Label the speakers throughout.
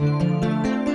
Speaker 1: Música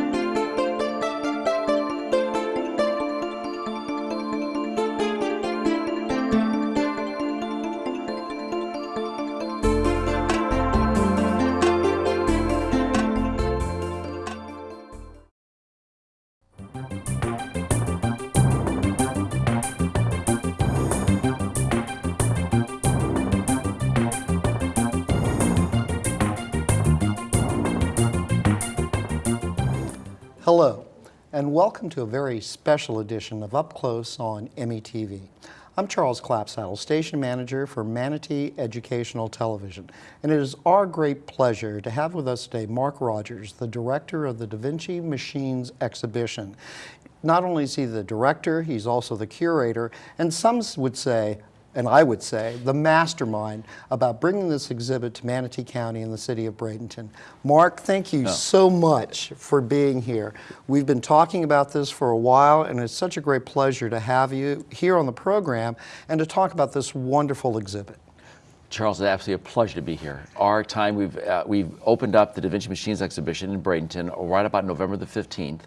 Speaker 1: Hello, and welcome to a very special edition of Up Close on METV. I'm Charles Clapsaddle, station manager for Manatee Educational Television, and it is our great pleasure to have with us today Mark Rogers, the director of the Da Vinci Machines exhibition. Not only is he the director, he's also the curator, and some would say and I would say, the mastermind about bringing this exhibit to Manatee County and the city of Bradenton. Mark, thank you so much for being here. We've been talking about this for a while, and it's such a great pleasure to have you here on the program and to talk about this wonderful exhibit.
Speaker 2: Charles, it's absolutely a pleasure to be here. Our time, we've, uh, we've opened up the Da Vinci Machines exhibition in Bradenton right about November the 15th.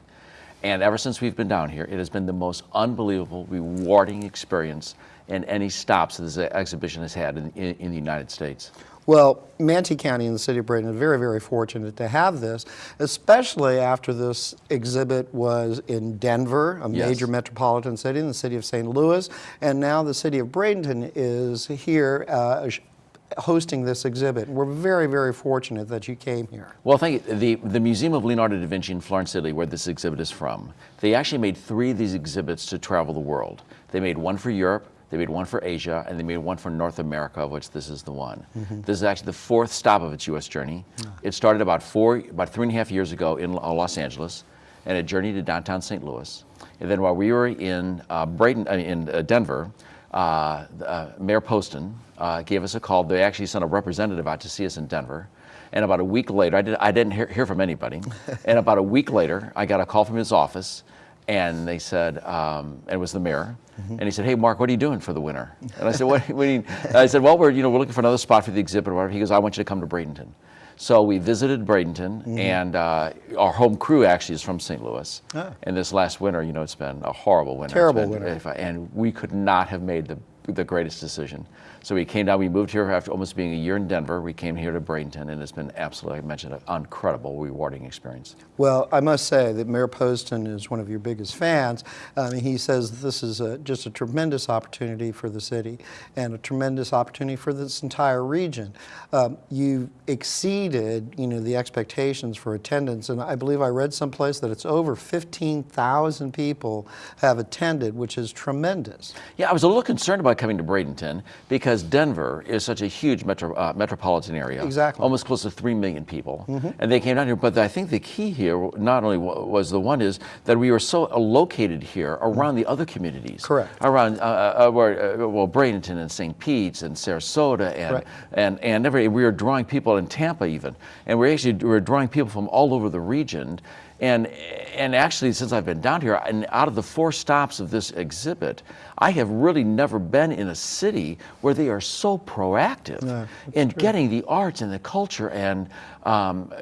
Speaker 2: And ever since we've been down here, it has been the most unbelievable, rewarding experience and any stops that this exhibition has had in, in, in the United States?
Speaker 1: Well, Manatee County and the city of Bradenton are very, very fortunate to have this, especially after this exhibit was in Denver, a yes. major metropolitan city, in the city of St. Louis, and now the city of Bradenton is here uh, hosting this exhibit. We're very, very fortunate that you came here.
Speaker 2: Well, thank you. The, the Museum of Leonardo da Vinci in Florence, Italy, where this exhibit is from, they actually made three of these exhibits to travel the world. They made one for Europe, they made one for Asia, and they made one for North America, of which this is the one. Mm -hmm. This is actually the fourth stop of its U.S. journey. Oh. It started about four, about three and a half years ago in uh, Los Angeles, and it journeyed to downtown St. Louis. And then while we were in uh, Braden, uh, in uh, Denver, uh, uh, Mayor Poston gave us a call. They actually sent a representative out to see us in Denver. And about a week later, I, did, I didn't hear, hear from anybody. and about a week later, I got a call from his office and they said, um, and it was the mayor, mm -hmm. and he said, "Hey, Mark, what are you doing for the winter?" And I said, "What? what you, I said, "Well, we're you know we're looking for another spot for the exhibit or whatever." He goes, "I want you to come to Bradenton." So we visited Bradenton, mm -hmm. and uh, our home crew actually is from St. Louis. Ah. And this last winter, you know, it's been a horrible winter.
Speaker 1: Terrible
Speaker 2: been,
Speaker 1: winter.
Speaker 2: And we could not have made the the greatest decision. So we came down, we moved here after almost being a year in Denver. We came here to Bradenton, and it's been absolutely, I mentioned, an incredible, rewarding experience.
Speaker 1: Well, I must say that Mayor Poston is one of your biggest fans. Um, he says this is a, just a tremendous opportunity for the city and a tremendous opportunity for this entire region. Um, you exceeded, you know, the expectations for attendance, and I believe I read someplace that it's over 15,000 people have attended, which is tremendous.
Speaker 2: Yeah, I was a little concerned about coming to Bradenton because Denver is such a huge metro, uh, metropolitan area.
Speaker 1: Exactly.
Speaker 2: Almost close to 3 million people. Mm -hmm. And they came down here. But I think the key here not only was the one is that we were so located here around the other communities.
Speaker 1: Correct.
Speaker 2: Around, uh, uh, uh where, uh, well, Bradenton and St. Pete's and Sarasota and, right. and, and every, we were drawing people in Tampa even. And we actually we were drawing people from all over the region. And, and actually, since I've been down here, and out of the four stops of this exhibit, I have really never been in a city where they are so proactive yeah, in true. getting the arts and the culture. And um,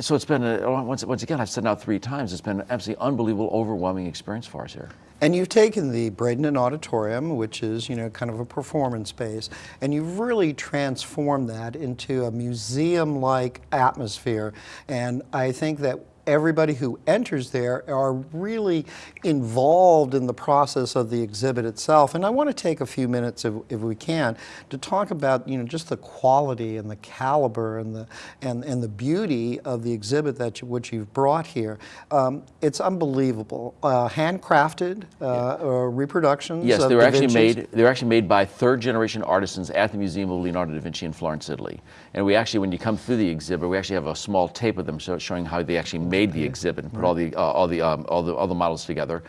Speaker 2: so it's been, a, once, once again, I've said now three times, it's been an absolutely unbelievable, overwhelming experience for us here.
Speaker 1: And you've taken the Bradenton Auditorium, which is, you know, kind of a performance space, and you've really transformed that into a museum-like atmosphere. And I think that everybody who enters there are really involved in the process of the exhibit itself. And I want to take a few minutes, if, if, we can, to talk about you know just the quality and the caliber and the and and the beauty of the exhibit that you, which you've brought here. Um, it's unbelievable, uh, handcrafted uh, yeah. reproductions.
Speaker 2: Yes, they were actually made. They were actually made by third generation artisans at the Museum of Leonardo da Vinci in Florence, Italy. And we actually, when you come through the exhibit, we actually have a small tape of them showing how they actually made the exhibit and put all the uh, all the um, all the all the models together.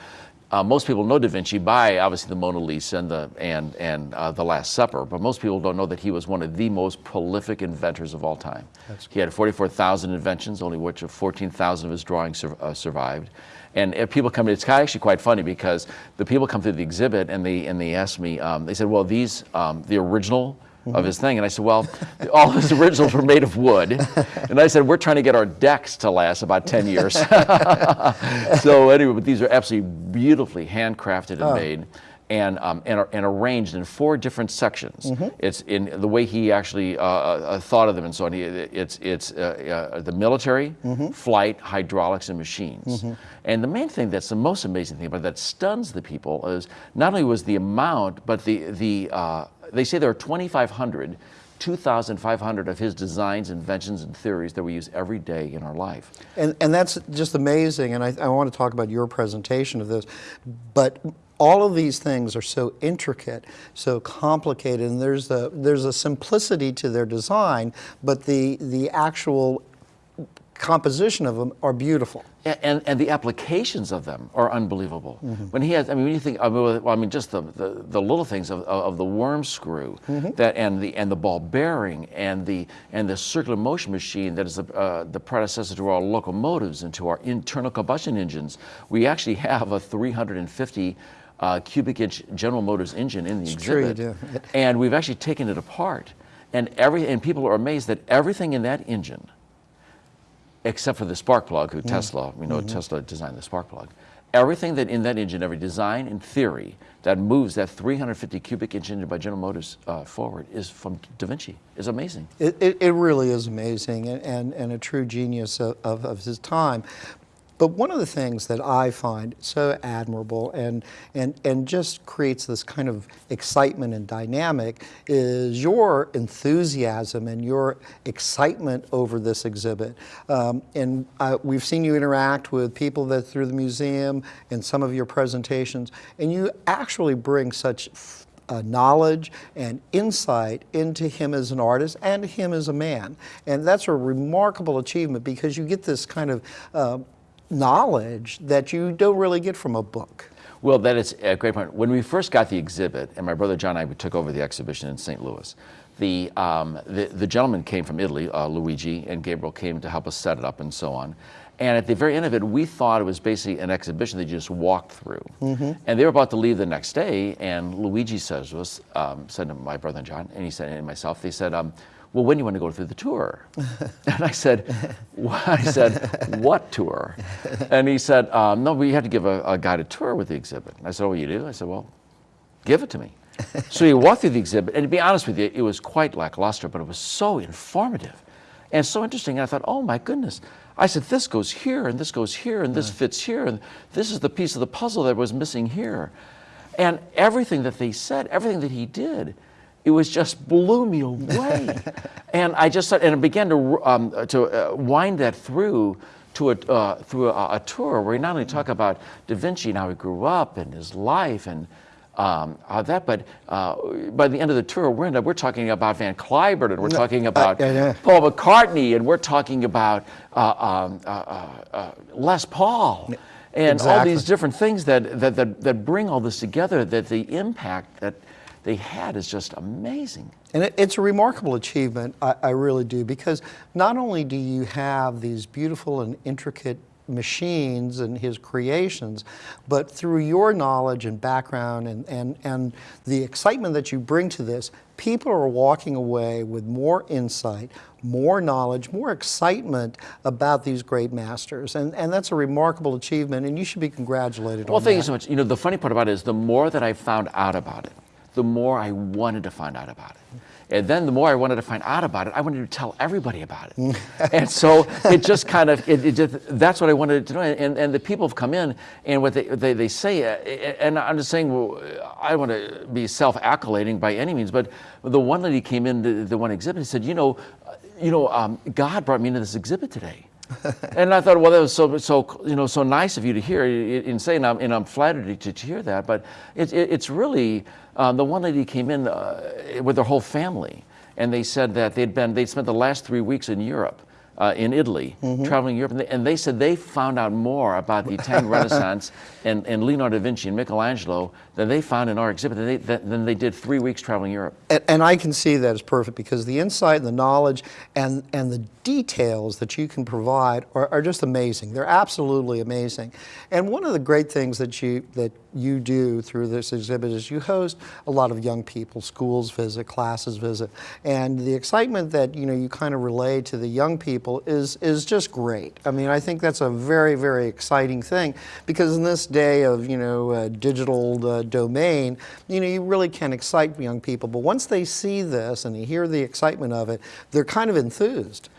Speaker 2: Uh, most people know Da Vinci by obviously the Mona Lisa and the and and uh, the Last Supper, but most people don't know that he was one of the most prolific inventors of all time. That's he had 44,000 inventions, only which 14,000 of his drawings sur uh, survived. And if people come, to it's actually quite funny because the people come through the exhibit and they and they ask me, um, they said, well, these um, the original of his thing. And I said, well, all his originals were made of wood. And I said, we're trying to get our decks to last about 10 years. so anyway, but these are absolutely beautifully handcrafted and made. And, um, and, are- and arranged in four different sections. It's in the way he actually uh, uh, thought of them and so on. He, it's it's uh, uh, the military, flight, hydraulics, and machines. And the main thing that's the most amazing thing about it that stuns the people is not only was the amount, but the, the uh, they say there are 2,500, 2,500 of his designs, inventions, and theories that we use every day in our life.
Speaker 1: And, and that's just amazing, and I, I want to talk about your presentation of this, but all of these things are so intricate, so complicated, and there's a, there's a simplicity to their design, but the, the actual composition of them are beautiful.
Speaker 2: A- And, and the applications of them are unbelievable. When he has, I mean, when you think, I mean, well, I mean just the, the, the little things of, of the worm screw, that and the and the ball bearing and the and the circular motion machine that is the, uh, the predecessor to our locomotives and to our internal combustion engines. We actually have a 350 uh, cubic inch General Motors engine in the
Speaker 1: It's
Speaker 2: exhibit, and we've actually taken it apart, and every and people are amazed that everything in that engine except for the spark plug,
Speaker 1: Mm.
Speaker 2: who Tesla, we
Speaker 1: Mm-hmm.
Speaker 2: know Tesla designed the spark plug. Everything that in that engine, every design and theory that moves that 350 cubic inch engine by General Motors uh, forward is from Da Vinci. Is amazing.
Speaker 1: It, it, it really is amazing and, and, and a true genius of, of, of his time. But one of the things that I find so admirable and, and, and just creates this kind of excitement and dynamic is your enthusiasm and your excitement over this exhibit. Um, and we've seen you interact with people that through the museum and some of your presentations, and you actually bring such uh, knowledge and insight into him as an artist and him as a man. And that's a remarkable achievement because you get this kind of uh, knowledge that you don't really get from a book.
Speaker 2: Well, that is a great point. When we first got the exhibit, and my brother John and I took over the exhibition in St. Louis, the, um, the, the gentleman came from Italy, uh, Luigi, and Gabriel came to help us set it up and so on. And at the very end of it, we thought it was basically an exhibition that you just walked through. And they were about to leave the next day, and Luigi says to us, um, said to my brother John, and he said, and myself, they said, um, well, when do you want to go through the tour? and I said, "Wha-" I said, what tour? And he said, um, no, we have to give a, a guided tour with the exhibit. And I said, oh, you do? I said, well, give it to me. so he walked through the exhibit, and to be honest with you, it was quite lackluster, but it was so informative and so interesting. And I thought, oh my goodness. I said, this goes here, and this goes here, and this fits here, and this is the piece of the puzzle that was missing here. And everything that they said, everything that he did, it was just blew me away. and I just thought and I began to um, to uh, wind that through to a uh, through a, a tour where he not only talked about Da Vinci and how he grew up and his life and um, that, but uh, by the end of the tour, we're, in, we're talking about Van Cliburn, and we're talking about
Speaker 1: yeah, yeah.
Speaker 2: Paul McCartney, and we're talking about uh, um, uh, uh, uh, Les Paul, and all these different things that, that, that, that bring all this together, that the impact that they had is just amazing.
Speaker 1: And it, it's a remarkable achievement, I, I really do, because not only do you have these beautiful and intricate machines and his creations, but through your knowledge and background and, and, and the excitement that you bring to this, people are walking away with more insight, more knowledge, more excitement about these great masters. And, and that's a remarkable achievement, and you should be congratulated
Speaker 2: Well, thank you so much. You know, the funny part about it is the more that I found out about it, the more I wanted to find out about it. And then the more I wanted to find out about it, I wanted to tell everybody about it. and so it just kind of, it, it just, that's what I wanted to know. And, and the people have come in and what they, they, they say, uh, and I'm just saying, well, I don't want to be self-accolading by any means, but the one lady came in, the, the one exhibit, and said, you know, uh, you know, um, God brought me into this exhibit today. and I thought, well, that was so, so, you know, so nice of you to hear. In saying, I'm, and I'm flattered to, to hear that. But it, it, it's really um, the one lady came in uh, with her whole family, and they said that they'd been, they'd spent the last three weeks in Europe. Uh, in Italy, traveling Europe, and they, and they said they found out more about the Italian Renaissance and, and Leonardo da Vinci and Michelangelo than they found in our exhibit than they, than than they did three weeks traveling Europe.
Speaker 1: And, and I can see that as perfect because the insight and the knowledge and, and the details that you can provide are, are just amazing. They're absolutely amazing. And one of the great things that you, that you do through this exhibit is you host a lot of young people, schools visit, classes visit, and the excitement that you know you kind of relay to the young people is is just great. I mean, I think that's a very very exciting thing because in this day of you know uh, digital uh, domain, you know you really can excite young people. But once they see this and they hear the excitement of it, they're kind of enthused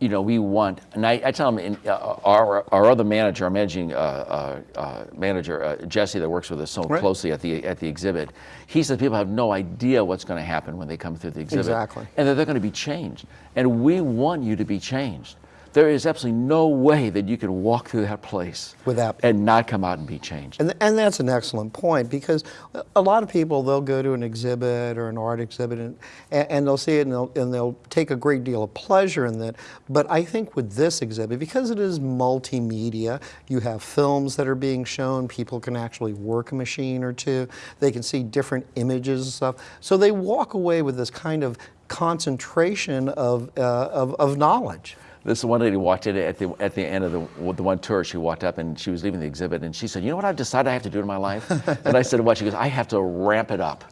Speaker 2: you know, we want, and I, I tell them, in, uh, our, our other manager, our managing uh, uh, uh manager, uh, Jesse, that works with us so right. closely at the at the exhibit, he says people have no idea what's going to happen when they come through the exhibit,
Speaker 1: exactly,
Speaker 2: and that they're going to be changed, and we want you to be changed. There is absolutely no way that you can walk through that place
Speaker 1: Without,
Speaker 2: and not come out and be changed.
Speaker 1: And, and that's an excellent point because a lot of people, they'll go to an exhibit or an art exhibit and, and they'll see it and they'll, and they'll take a great deal of pleasure in that. But I think with this exhibit, because it is multimedia, you have films that are being shown, people can actually work a machine or two, they can see different images and stuff. So they walk away with this kind of concentration of, uh, of, of knowledge.
Speaker 2: This is one lady walked in at the at the end of the the one tour. She walked up and she was leaving the exhibit, and she said, "You know what I've decided I have to do in my life?" and I said, "What?" She goes, "I have to ramp it up."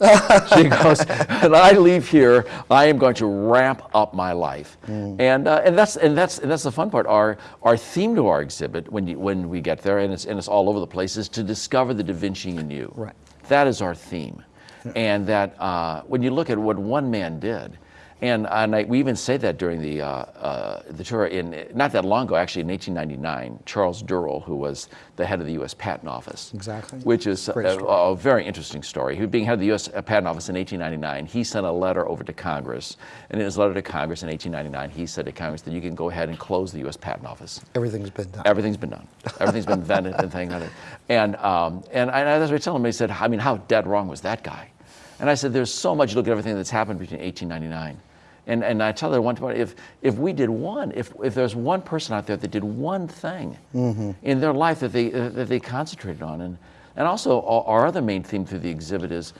Speaker 2: she goes, "And I leave here, I am going to ramp up my life." Mm. And uh, and that's and that's and that's the fun part. Our our theme to our exhibit when you, when we get there, and it's and it's all over the place, is to discover the Da Vinci in you.
Speaker 1: Right.
Speaker 2: That is our theme, yeah. and that uh, when you look at what one man did and, and I, we even say that during the, uh, uh, the tour, in, not that long ago, actually in 1899, Charles Durrell, who was the head of the U.S. Patent Office.
Speaker 1: Exactly.
Speaker 2: Which is a, a, very interesting story. He being head of the U.S. Patent Office in 1899, he sent a letter over to Congress. And in his letter to Congress in 1899, he said to Congress that you can go ahead and close the U.S. Patent Office.
Speaker 1: Everything's been done.
Speaker 2: Everything's been done. Everything's been invented and things like that. And, um, and, I, and as I tell him, he said, I mean, how dead wrong was that guy? And I said, there's so much, look at everything that's happened between 1899 and, and I tell her one time, if, if we did one, if, if there's one person out there that did one thing mm-hmm. in their life that they, uh, that they concentrated on, and, and also our other main theme through the exhibit is,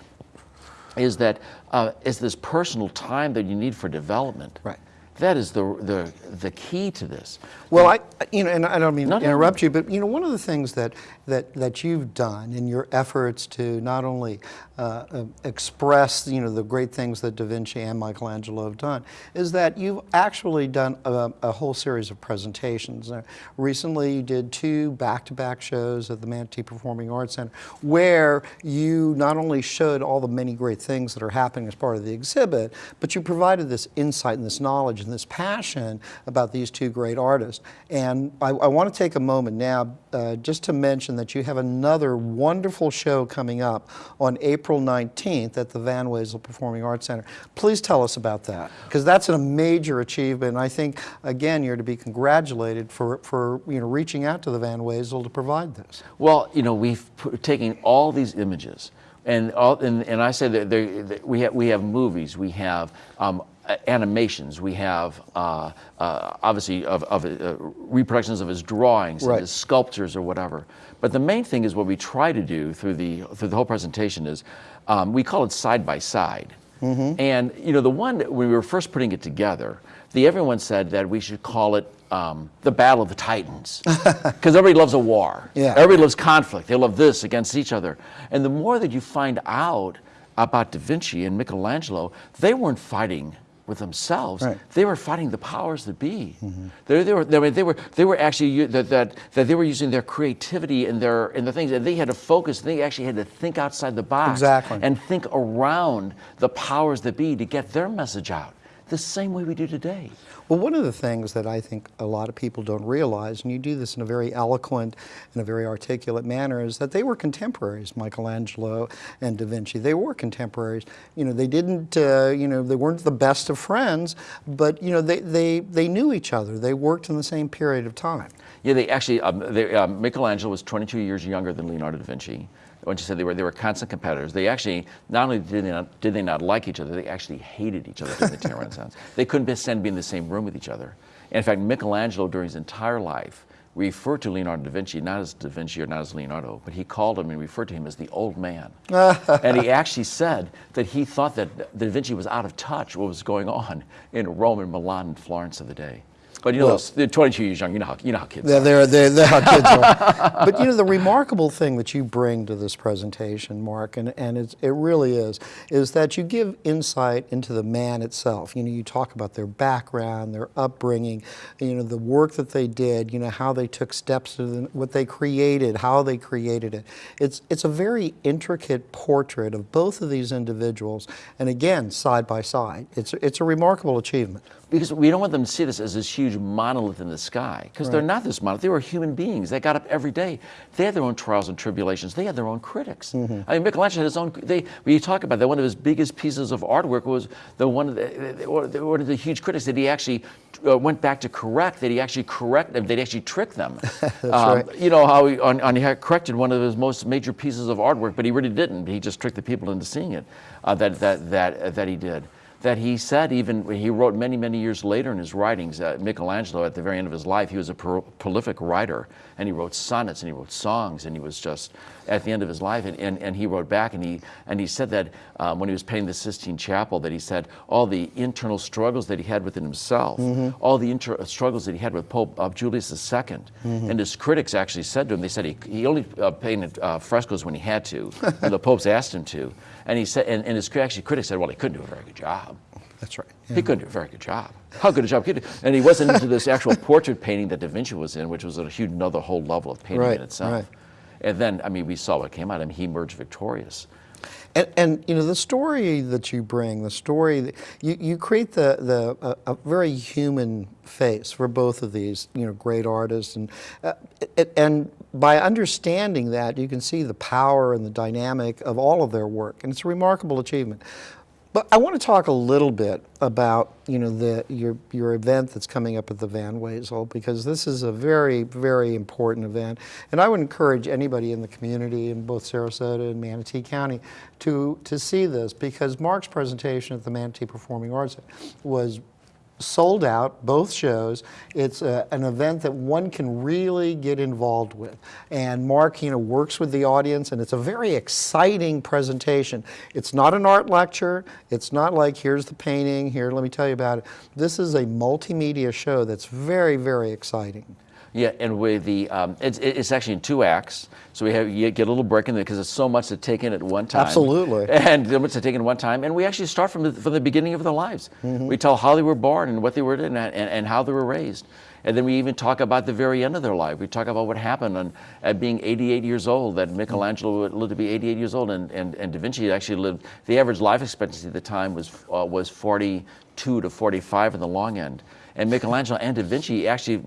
Speaker 2: is that uh, is this personal time that you need for development.
Speaker 1: Right.
Speaker 2: That is the, the, the key to this.
Speaker 1: Well, I, you know, and I don't mean to interrupt you, but you know, one of the things that, that, that you've done in your efforts to not only uh, uh, express, you know, the great things that Da Vinci and Michelangelo have done, is that you've actually done a, a whole series of presentations. Uh, recently, you did two back-to-back -back shows at the Manatee Performing Arts Center, where you not only showed all the many great things that are happening as part of the exhibit, but you provided this insight and this knowledge and this passion about these two great artists. And I, I want to take a moment now uh, just to mention that you have another wonderful show coming up on April 19th at the Van Wezel Performing Arts Center. Please tell us about that, because that's a major achievement. I think, again, you're to be congratulated for, for you know, reaching out to the Van Wezel to provide this.
Speaker 2: Well, you know, we've taken all these images and, all, and, and I say that we, have, we have movies, we have um, animations, we have uh, uh, obviously of, of uh, reproductions of his drawings, right. his sculptures or whatever. But the main thing is what we try to do through the, through the whole presentation is um, we call it side by side. Mm -hmm. And you know, the one when we were first putting it together, the everyone said that we should call it um, the Battle of the Titans, because everybody loves a war.
Speaker 1: Yeah.
Speaker 2: Everybody loves conflict. They love this against each other. And the more that you find out about Da Vinci and Michelangelo, they weren't fighting with themselves. Right. They were fighting the powers that be. Mm -hmm. they, they, were, they, they, were, they were actually that, that, that they were using their creativity and their and the things and they had to focus. They actually had to think outside the box
Speaker 1: exactly.
Speaker 2: and think around the powers that be to get their message out the same way we do today.
Speaker 1: Well, one of the things that I think a lot of people don't realize, and you do this in a very eloquent and a very articulate manner, is that they were contemporaries, Michelangelo and Da Vinci. They were contemporaries. You know, they didn't, uh, you know, they weren't the best of friends, but, you know, they, they, they knew each other. They worked in the same period of time.
Speaker 2: Yeah, they actually, um, they, um, Michelangelo was 22 years younger than Leonardo da Vinci when you said they were they were constant competitors. They actually not only did they not, did they not like each other, they actually hated each other during the Italian Renaissance. They couldn't stand to be in the same room with each other. And in fact, Michelangelo during his entire life referred to Leonardo da Vinci not as da Vinci or not as Leonardo, but he called him and referred to him as the old man. and he actually said that he thought that da Vinci was out of touch with what was going on in Rome and Milan and Florence of the day. But you know,
Speaker 1: Well-
Speaker 2: those- they're 22 years young. You know how you know how kids.
Speaker 1: They're,
Speaker 2: are.
Speaker 1: they're, they're, they're how kids are. But you know, the remarkable thing that you bring to this presentation, Mark, and, and it's, it really is, is that you give insight into the man itself. You know, you talk about their background, their upbringing, you know, the work that they did, you know, how they took steps to the, what they created, how they created it. It's, it's a very intricate portrait of both of these individuals, and again, side by side. It's, it's a remarkable achievement.
Speaker 2: Because we don't want them to see this as this huge monolith in the sky. Because they're not this monolith. They were human beings. They got up every day. They had their own trials and tribulations. They had their own critics.
Speaker 1: Mm-hmm.
Speaker 2: I mean, Michelangelo had his own. They, when you talk about that, one of his biggest pieces of artwork was the one of the, one of the huge critics that he actually uh, went back to correct. That he actually corrected. That he actually tricked them. That's
Speaker 1: right.
Speaker 2: You know how he, on, on, he had corrected one of his most major pieces of artwork, but he really didn't. He just tricked the people into seeing it. Uh, that that that that he did that he said even he wrote many many years later in his writings uh, michelangelo at the very end of his life he was a pro- prolific writer. And he wrote sonnets and he wrote songs and he was just at the end of his life and, and, and he wrote back and he and he said that um, when he was painting the sistine chapel that he said all the internal struggles that he had within himself all the inter- struggles that he had with pope uh, julius ii and his critics actually said to him they said he, he only uh, painted uh, frescoes when he had to and the popes asked him to and he said and, and his actually critics said well he couldn't do a very good job
Speaker 1: That's right.
Speaker 2: he couldn't do a very good job. How good a job could he? do? And he wasn't into this actual portrait painting that Da Vinci was in, which was a huge another whole level of painting
Speaker 1: Right,
Speaker 2: in itself.
Speaker 1: right.
Speaker 2: And then, I mean, we saw what came out. I mean, he emerged victorious.
Speaker 1: And, and you know the story that you bring, the story that you, you create the the a, a very human face for both of these you know great artists, and uh, and by understanding that you can see the power and the dynamic of all of their work, and it's a remarkable achievement. But I want to talk a little bit about you know the your your event that's coming up at the Van Wezel because this is a very very important event, and I would encourage anybody in the community in both Sarasota and Manatee County to to see this because Mark's presentation at the Manatee Performing Arts was sold out, both shows. It's a, an event that one can really get involved with. And Mark, you know, works with the audience, and it's a very exciting presentation. It's not an art lecture. It's not like, here's the painting, here, let me tell you about it. This is a multimedia show that's very, very exciting.
Speaker 2: Yeah, and with the, um, it's, it's actually in two acts. So we have, you get a little break in there because there's so much to take in at one time.
Speaker 1: Absolutely.
Speaker 2: And so much to take in at one time. And we actually start from the, from the beginning of their lives. We tell how they were born and what they were in and, and, and how they were raised. And then we even talk about the very end of their life. We talk about what happened on, at being 88 years old, that Michelangelo lived to be 88 years old, and, and, and Da Vinci actually lived, the average life expectancy at the time was, uh, was 42 to 45 in the long end. And Michelangelo and Da Vinci actually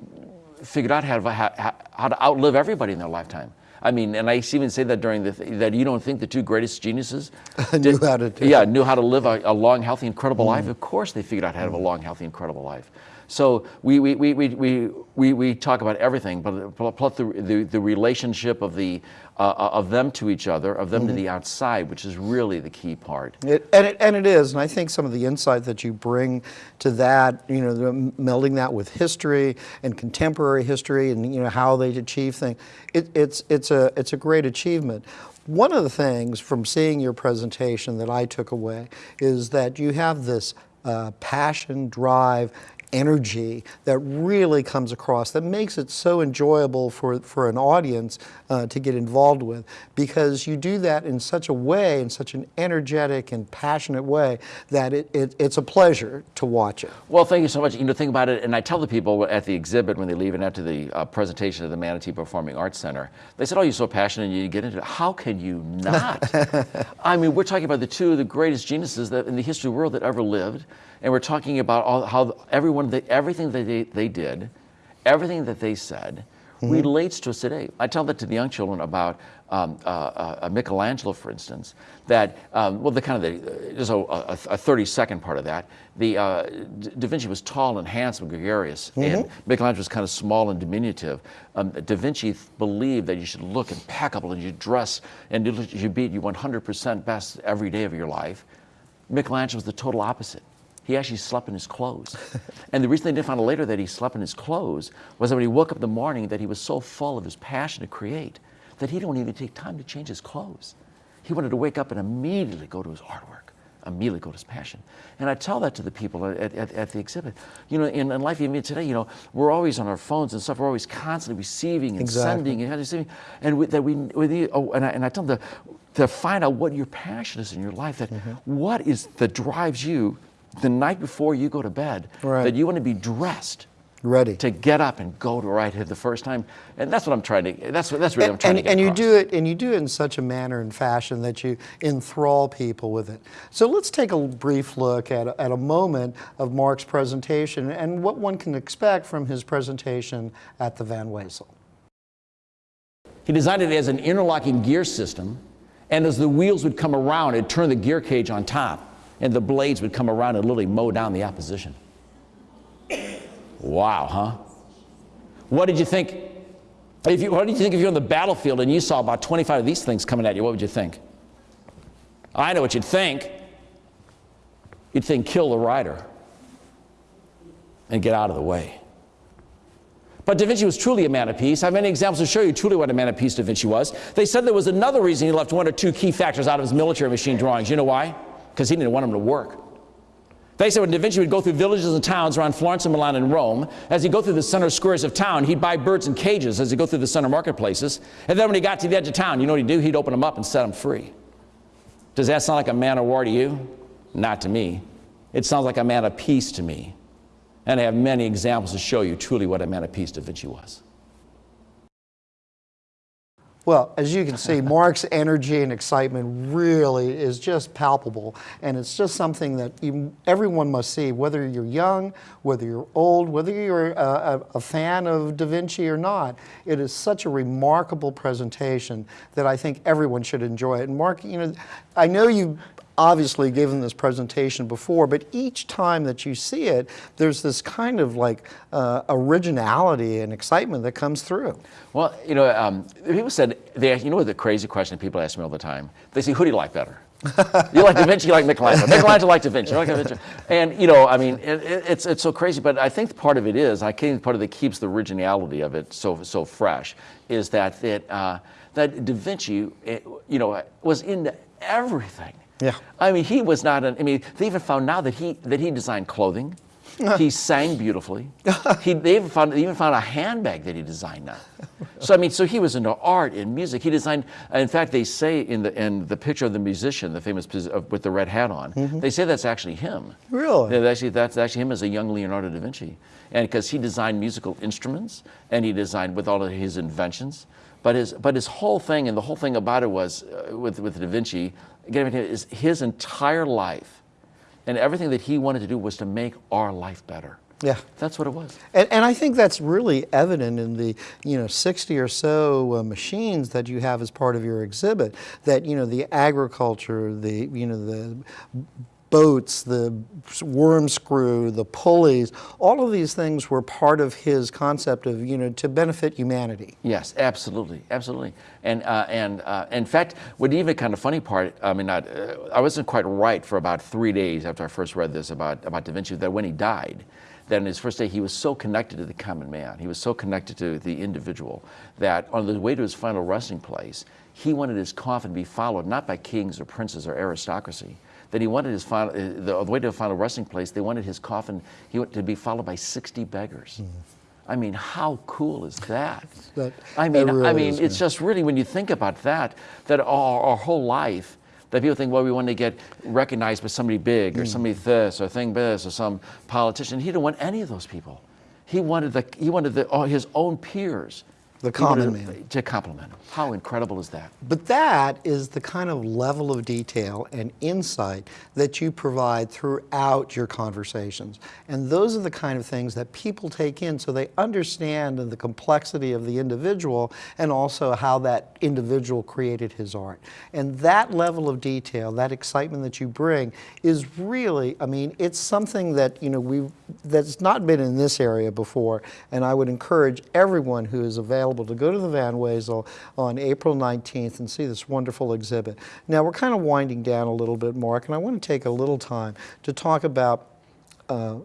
Speaker 2: figured out how to, how, how to outlive everybody in their lifetime. I mean, and I even say that during the th- that you don't think the two greatest geniuses
Speaker 1: Knew how to do
Speaker 2: yeah knew how to live a, a long, healthy, incredible mm. life. Of course, they figured out how to have a long, healthy, incredible life. So we we, we, we, we, we, we talk about everything, but plus the, the, the relationship of the uh, of them to each other, of them to the outside, which is really the key part.
Speaker 1: It, and, it, and it is, and I think some of the insight that you bring to that, you know, the, melding that with history and contemporary history, and you know how they achieve things, it, it's it's a it's a great achievement. One of the things from seeing your presentation that I took away is that you have this uh, passion, drive, energy that really comes across that makes it so enjoyable for, for an audience uh, to get involved with because you do that in such a way, in such an energetic and passionate way that it, it, it's a pleasure to watch it.
Speaker 2: Well, thank you so much. You know, think about it, and I tell the people at the exhibit when they leave and after the uh, presentation of the Manatee Performing Arts Center, they said, "Oh, you're so passionate, and you get into it. How can you not?" I mean, we're talking about the two of the greatest geniuses that in the history of the world that ever lived, and we're talking about all, how everyone, they, everything that they, they did, everything that they said, relates to us today. I tell that to the young children about um, uh, uh, Michelangelo, for instance, that, um, well, the kind of the, just a, a, a 30 second part of that. The, uh, Da Vinci was tall and handsome, gregarious, and Michelangelo was kind of small and diminutive. Um, da Vinci th- believed that you should look impeccable and you dress and you, you be at your 100% best every day of your life. Michelangelo was the total opposite. He actually slept in his clothes. and the reason they didn't find out later that he slept in his clothes was that when he woke up in the morning that he was so full of his passion to create that he didn't even take time to change his clothes. He wanted to wake up and immediately go to his artwork. immediately go to his passion. And I tell that to the people at, at, at the exhibit. You know, in, in life even today, you know, we're always on our phones and stuff. We're always constantly receiving and
Speaker 1: Exactly.
Speaker 2: sending and receiving. And we, that we, we need, oh, and I, and I tell them to, to find out what your passion is in your life. That
Speaker 1: Mm-hmm.
Speaker 2: what is that drives you the night before you go to bed.
Speaker 1: Right.
Speaker 2: That you want to be dressed
Speaker 1: Ready.
Speaker 2: to get up and go to right here the first time. And that's what I'm trying to. That's what that's really I'm trying
Speaker 1: and,
Speaker 2: to get
Speaker 1: and you
Speaker 2: across.
Speaker 1: do it and you do it in such a manner and fashion that you enthrall people with it so let's take a brief look at a, at a moment of mark's presentation and what one can expect from his presentation at the van wezel
Speaker 3: He designed it as an interlocking gear system, and as the wheels would come around, it'd turn the gear cage on top, and the blades would come around and literally mow down the opposition. Wow, huh? What did you think? If you, what did you think if you're on the battlefield and you saw about 25 of these things coming at you? What would you think? I know what you'd think. You'd think, kill the rider and get out of the way. But Da Vinci was truly a man of peace. I have many examples to show you truly what a man of peace Da Vinci was. They said there was another reason he left one or two key factors out of his military machine drawings. You know why? Because he didn't want them to work. They said when Da Vinci would go through villages and towns around Florence and Milan and Rome, as he'd go through the center squares of town, he'd buy birds in cages as he'd go through the center marketplaces. And then when he got to the edge of town, you know what he'd do? He'd open them up and set them free. Does that sound like a man of war to you? Not to me. It sounds like a man of peace to me. And I have many examples to show you truly what a man of peace Da Vinci was.
Speaker 1: Well, as you can see, Mark's energy and excitement really is just palpable, and it's just something that you, everyone must see, whether you're young, whether you're old, whether you're a, a, a fan of Da Vinci or not. It is such a remarkable presentation that I think everyone should enjoy it. And Mark, you know, I know you obviously given this presentation before, but each time that you see it, there's this kind of like uh, originality and excitement that comes through.
Speaker 2: Well, you know, um, people said, they, you know what the crazy question people ask me all the time? They say, who do you like better? you like Da Vinci, you like Michelangelo. Michelangelo like Da Vinci, you like Da Vinci. And, you know, I mean, it, it, it's, it's so crazy, but I think part of it is, I think part of it keeps the originality of it so, so fresh, is that, that, uh, that Da Vinci, eh, you know, was into everything.
Speaker 1: Yeah.
Speaker 2: I mean, he was not an, I mean, they even found now that he, that he designed clothing. he sang beautifully. He, they even found, they even found a handbag that he designed now. So, I mean, so he was into art and music. He designed, in fact, they say in the, in the picture of the musician, the famous, with the red hat on, they say that's actually him.
Speaker 1: Really?
Speaker 2: Yeah, actually, that's actually him as a young Leonardo da Vinci. And because he designed musical instruments and he designed with all of his inventions. But his, but his whole thing, and the whole thing about it was uh, with, with Da Vinci, again, is his entire life and everything that he wanted to do was to make our life better.
Speaker 1: Yeah.
Speaker 2: That's what it was.
Speaker 1: And, and I think that's really evident in the you know 60 or so uh, machines that you have as part of your exhibit. That you know the agriculture, the you know the boats, the worm screw, the pulleys, all of these things were part of his concept of you know to benefit humanity.
Speaker 2: Yes, absolutely, absolutely. And uh, and uh, in fact, what even kind of funny part, I mean, not, uh, I wasn't quite right for about three days after I first read this about about Da Vinci. That when he died, that in his first day he was so connected to the common man, he was so connected to the individual that on the way to his final resting place, he wanted his coffin to be followed not by kings or princes or aristocracy. That he wanted his final, uh, the, the way to the final resting place, they wanted his coffin he wanted to be followed by 60 beggars. I mean, how cool is that?
Speaker 1: That-
Speaker 2: I mean,
Speaker 1: that really
Speaker 2: I mean,
Speaker 1: is,
Speaker 2: it's
Speaker 1: yeah.
Speaker 2: just really when you think about that, that our, our whole life, that people think, well, we want to get recognized by somebody big
Speaker 1: Mm.
Speaker 2: or somebody this or thing this or some politician. He didn't want any of those people. He wanted the he wanted the, all his own peers.
Speaker 1: The common
Speaker 2: to-
Speaker 1: man.
Speaker 2: To compliment him. How incredible is that?
Speaker 1: But that is the kind of level of detail and insight that you provide throughout your conversations. And those are the kind of things that people take in so they understand the complexity of the individual and also how that individual created his art. And that level of detail, that excitement that you bring is really, I mean, it's something that, you know, we that's not been in this area before. And I would encourage everyone who is available to go to the Van Wezel on April 19th and see this wonderful exhibit. Now, we're kind of winding down a little bit, Mark, and I want to take a little time to talk about uh,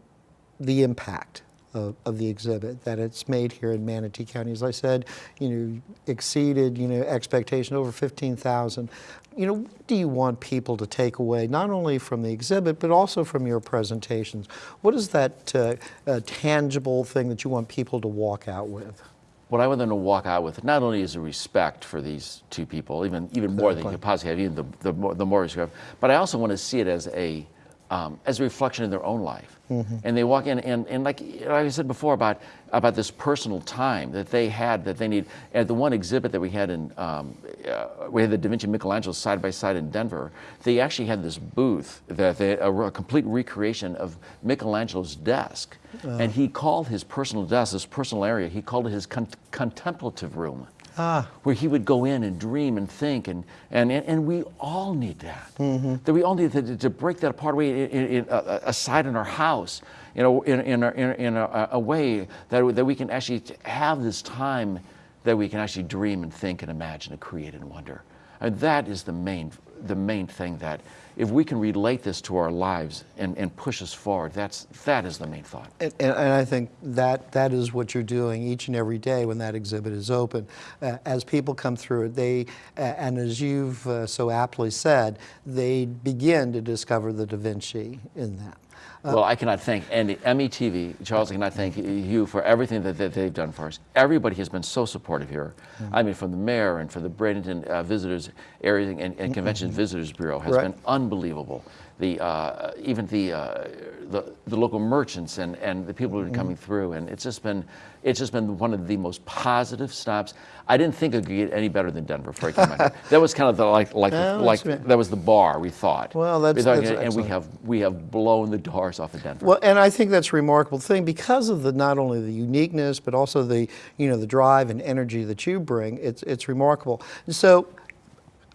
Speaker 1: the impact of, of the exhibit that it's made here in Manatee County. As I said, you know, exceeded, you know, expectation over 15,000. you know, what do you want people to take away, not only from the exhibit, but also from your presentations? What is that uh, uh, tangible thing that you want people to walk out with?
Speaker 2: What I want them to walk out with not only is a respect for these two people, even even more than you could possibly have, even the, the, more, the more respect, but I also want to see it as a um, as a reflection of their own life. And they walk in, and, and like, like I said before about about this personal time that they had that they need. At the one exhibit that we had in, um, uh, we had the Da Vinci Michelangelo side by side in Denver. They actually had this booth that they, a, a complete recreation of Michelangelo's desk, and he called his personal desk, his personal area, he called it his con- contemplative room Ah. where he would go in and dream and think, and, and, and, and we all need that. Mm-hmm. That we all need to, to break that apart away in, in, in, uh, uh aside in our house, you know, in, in, a, in, in a, a way that, that we can actually have this time that we can actually dream and think and imagine and create and wonder. And that is the main, the main thing that if we can relate this to our lives and, and push us forward, that's, that is the main thought.
Speaker 1: And, and and I think that that is what you're doing each and every day when that exhibit is open. Uh, as people come through it, they, uh, and as you've uh, so aptly said, they begin to discover the Da Vinci in that.
Speaker 2: Well, I cannot thank Andy, METV, Charles, I cannot thank you for everything that, that they've done for us. Everybody has been so supportive here. I mean, from the mayor and from the Bradenton uh, Visitors Area and, and Convention Visitors Bureau has
Speaker 1: Right.
Speaker 2: been unbelievable. The, uh, even the, uh, the, the local merchants and, and the people who are coming through, and it's just been, it's just been one of the most positive stops. I didn't think it could get any better than Denver before I came out. That was kind of the, like, like, like that was the bar we thought.
Speaker 1: Well, that's-
Speaker 2: We thought,
Speaker 1: that's
Speaker 2: and we have we have blown the doors off of Denver.
Speaker 1: Well, and I think that's a remarkable thing because of the not only the uniqueness, but also the you know the drive and energy that you bring. It's it's remarkable. So,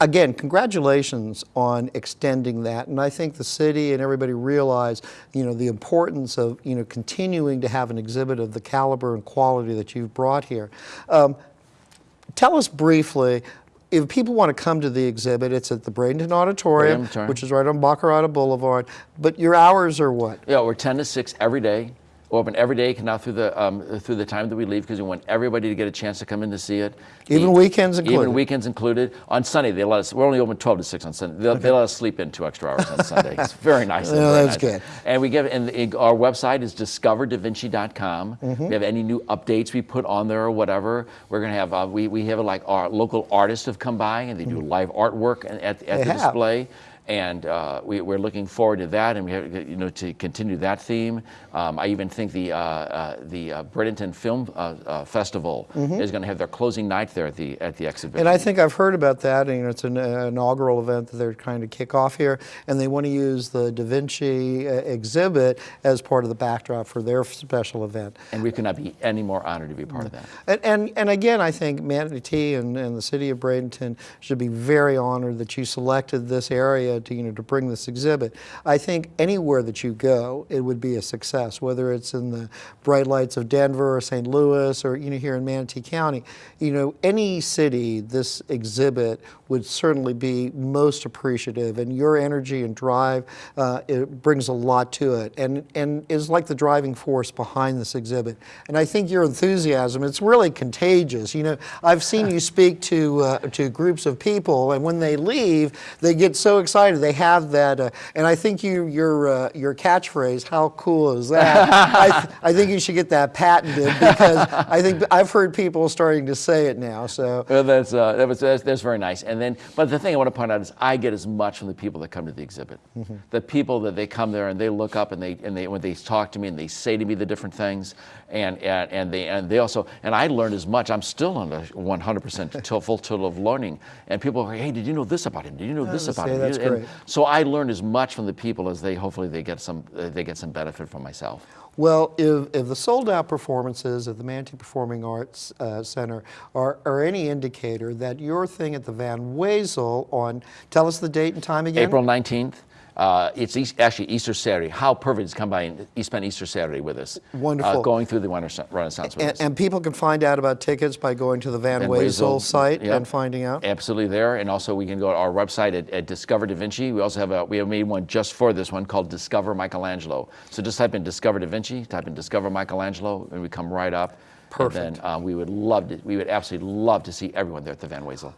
Speaker 1: again, congratulations on extending that. And I think the city and everybody realize you know the importance of you know continuing to have an exhibit of the caliber and quality that you've brought here. Um, Tell us briefly, if people want to come to the exhibit, it's at the Bradenton Auditorium,
Speaker 2: Auditorium.
Speaker 1: which is right on Barcarrota Boulevard. But your hours are what?
Speaker 2: Yeah, we're 10 to 6 every day. Open every day now through the um, through the time that we leave because we want everybody to get a chance to come in to see it.
Speaker 1: Even weekends included?
Speaker 2: Even weekends included. On Sunday, they let us. We're only open 12 to 6 on Sunday. They, they let us sleep in two extra hours on Sunday. It's very nice.
Speaker 1: Yeah,
Speaker 2: very
Speaker 1: that's
Speaker 2: nice.
Speaker 1: good.
Speaker 2: And we give and the- our website is discoverdavinci.com.
Speaker 1: Mm-hmm.
Speaker 2: We have any new updates we put on there or whatever. We're gonna have uh, we we have like our local artists have come by and they do live artwork at, at
Speaker 1: They
Speaker 2: the
Speaker 1: have.
Speaker 2: display and uh, we, we're looking forward to that, and we have, you know to continue that theme. Um, I even think the uh, uh, the uh, Bradenton Film uh, uh, Festival is going to have their closing night there at the at the exhibition.
Speaker 1: Mm-hmm. And I think I've heard about that. And, you know, it's an uh, inaugural event that they're trying to kick off here, and they want to use the Da Vinci uh, exhibit as part of the backdrop for their special event.
Speaker 2: And we could not be any more honored to be a part of that.
Speaker 1: And, and, and again, I think Manatee and, and the city of Bradenton should be very honored that you selected this area to, you know, to bring this exhibit. I think anywhere that you go, it would be a success, whether it's in the bright lights of Denver or St. Louis or, you know, here in Manatee County. You know, any city, this exhibit would certainly be most appreciative. And your energy and drive, uh, it brings a lot to it and, and is like the driving force behind this exhibit. And I think your enthusiasm, it's really contagious. You know, I've seen you speak to, uh, to groups of people and when they leave, they get so excited. They have that, uh, and I think you, your, uh, your catchphrase, how cool is that? I, th- I think you should get that patented because I think I've heard people starting to say it now. So
Speaker 2: Well, that's, uh, that was, that's, that's very nice. And then, but the thing I want to point out is I get as much from the people that come to the exhibit. The people that they come there and they look up and they, and they, when they talk to me and they say to me the different things and, and, and they, and they also, and I learned as much. I'm still on the 100% till, full total of learning. And people are, hey, did you know this about him? Did you know this about him?
Speaker 1: that's
Speaker 2: And
Speaker 1: great.
Speaker 2: so I learn as much from the people as they, hopefully they get some, uh, they get some benefit from myself.
Speaker 1: Well, if, if the sold out performances at the Manatee Performing Arts uh, Center are, are any indicator that your thing at the Van Wezel on, tell us the date and time again?
Speaker 2: April 19th. Uh, it's East, actually Easter Saturday. How perfect to come by and spend Easter Saturday with us.
Speaker 1: Wonderful.
Speaker 2: Uh, going through the Renaissance Renaissance with
Speaker 1: And,
Speaker 2: us.
Speaker 1: and people can find out about tickets by going to the Van,
Speaker 2: Van
Speaker 1: Wezel,
Speaker 2: Wezel,
Speaker 1: site
Speaker 2: yep.
Speaker 1: and finding out.
Speaker 2: Absolutely there, and also we can go to our website at, at Discover Da Vinci. We also have a we have made one just for this one called Discover Michelangelo. So just type in Discover Da Vinci, type in Discover Michelangelo, and we come right up.
Speaker 1: Perfect.
Speaker 2: And then uh, we would love to, we would absolutely love to see everyone there at the Van Wezel.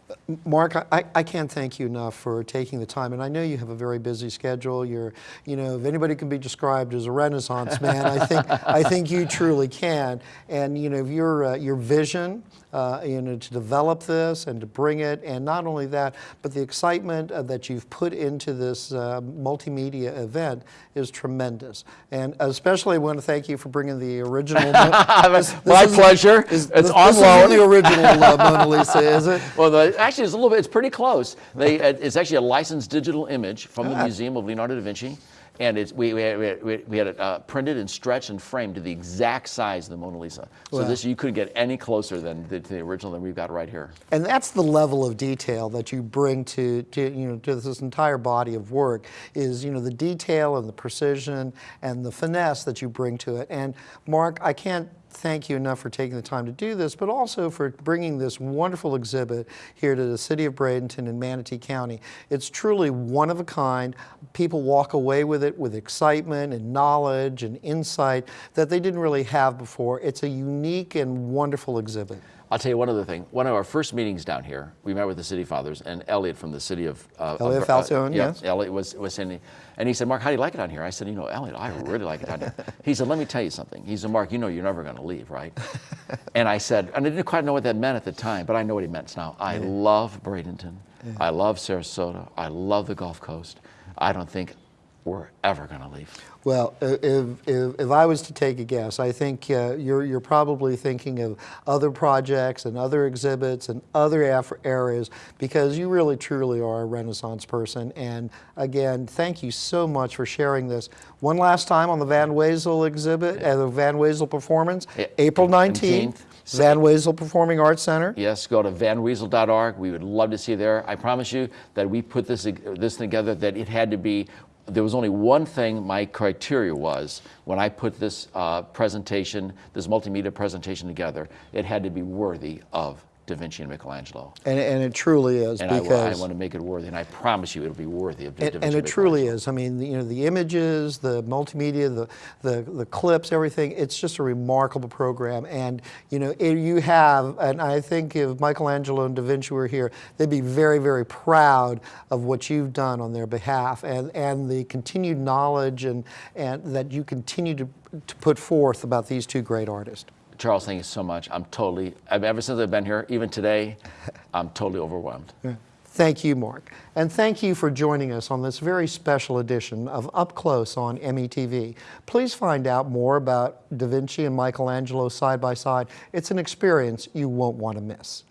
Speaker 1: Mark, I, I can't thank you enough for taking the time, and I know you have a very busy schedule. You're, you know, if anybody can be described as a Renaissance man, I think I think you truly can. And you know, your uh, your vision, uh, you know, to develop this and to bring it, and not only that, but the excitement uh, that you've put into this uh, multimedia event is tremendous. And especially, I want to thank you for bringing the original. This- this isn't-
Speaker 2: pleasure.
Speaker 1: is-
Speaker 2: It's
Speaker 1: this-
Speaker 2: on
Speaker 1: this
Speaker 2: loan.
Speaker 1: the original uh, Mona Lisa, is it?
Speaker 2: Well, the, actually, it's a little bit. It's pretty close. They, it's actually a licensed digital image from the Museum of Leonardo da Vinci, and it's we we had, we had, we had it uh, printed and stretched and framed to the exact size of the Mona Lisa. So
Speaker 1: Wow.
Speaker 2: this you couldn't get any closer than the, to the original that we've got right here.
Speaker 1: And that's the level of detail that you bring to, to, you know, to this entire body of work is, you know, the detail and the precision and the finesse that you bring to it. And Mark, I can't thank you enough for taking the time to do this, but also for bringing this wonderful exhibit here to the city of Bradenton in Manatee County. It's truly one of a kind. People walk away with it with excitement and knowledge and insight that they didn't really have before. It's a unique and wonderful exhibit.
Speaker 2: I'll tell you one other thing. One of our first meetings down here, we met with the city fathers and Elliot from the city of uh,
Speaker 1: Elliot
Speaker 2: of-
Speaker 1: Falcione,
Speaker 2: yeah,
Speaker 1: yes.
Speaker 2: Elliot was was saying, and he said, "Mark, how do you like it down here?" I said, "You know, Elliot, I really like it down here." He said, "Let me tell you something." He said, "Mark, you know you're never going to leave, right?" and I said, and I didn't quite know what that meant at the time, but I know what he meant now. I love Bradenton. I love Sarasota. I love the Gulf Coast. I don't think we're ever going to leave.
Speaker 1: Well, if, if, if I was to take a guess, I think uh, you're, you're probably thinking of other projects and other exhibits and other areas because you really truly are a Renaissance person. And again, thank you so much for sharing this. One last time on the Van Wezel exhibit, uh, the Van Wezel performance,
Speaker 2: Yeah,
Speaker 1: April 19th,
Speaker 2: 19th.
Speaker 1: Van Wezel Performing Arts Center.
Speaker 2: Yes, go to vanwezel.org. We would love to see you there. I promise you that we put this this together that it had to be. There was only one thing my criteria was when I put this uh, presentation, this multimedia presentation together. It had to be worthy of Da Vinci and Michelangelo,
Speaker 1: And, and it truly is
Speaker 2: and I,
Speaker 1: because.
Speaker 2: I want to make it worthy. And I promise you, it'll be worthy of Da
Speaker 1: And,
Speaker 2: Vinci.
Speaker 1: and
Speaker 2: and
Speaker 1: it truly is. I mean, the- you know, the images, the multimedia, the, the, the clips, everything, it's just a remarkable program. And, you know, it, you have, and I think if Michelangelo and Da Vinci were here, they'd be very, very proud of what you've done on their behalf and, and the continued knowledge and, and that you continue to, to put forth about these two great artists.
Speaker 2: Charles, thank you so much. I'm totally. I've, ever since I've been here, even today, I'm totally overwhelmed.
Speaker 1: Thank you, Mark. And thank you for joining us on this very special edition of Up Close on METV. Please find out more about Da Vinci and Michelangelo side by side. It's an experience you won't want to miss.